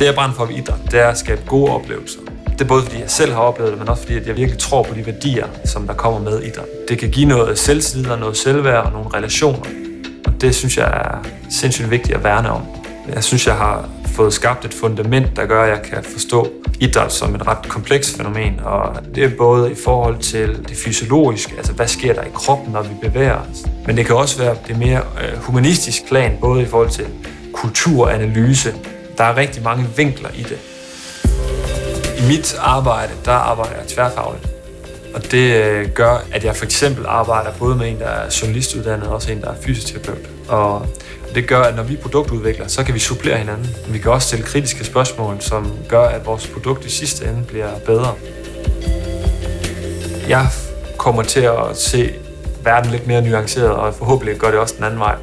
Det jeg brænder for ved idræt, det er at skabe gode oplevelser. Det er både fordi jeg selv har oplevet det, men også fordi at jeg virkelig tror på de værdier, som der kommer med idræt. Det kan give noget selvtillid og noget selvværd og nogle relationer. Og det synes jeg er sindssygt vigtigt at værne om. Jeg synes, jeg har fået skabt et fundament, der gør, at jeg kan forstå idræt som et ret komplekst fænomen. Og det er både i forhold til det fysiologiske, altså hvad sker der i kroppen, når vi bevæger os. Men det kan også være det mere humanistiske humanistisk plan, både i forhold til kulturanalyse. Der er rigtig mange vinkler i det. I mit arbejde, der arbejder jeg tværfagligt. Og det øh, gør, at jeg for eksempel arbejder både med en, der er journalistuddannet, og også en, der er fysioterapeut. Og det gør, at når vi produktudvikler, så kan vi supplere hinanden. Vi kan også stille kritiske spørgsmål, som gør, at vores produkt i sidste ende bliver bedre. Jeg kommer til at se verden lidt mere nuanceret, og forhåbentlig gør det også den anden vej.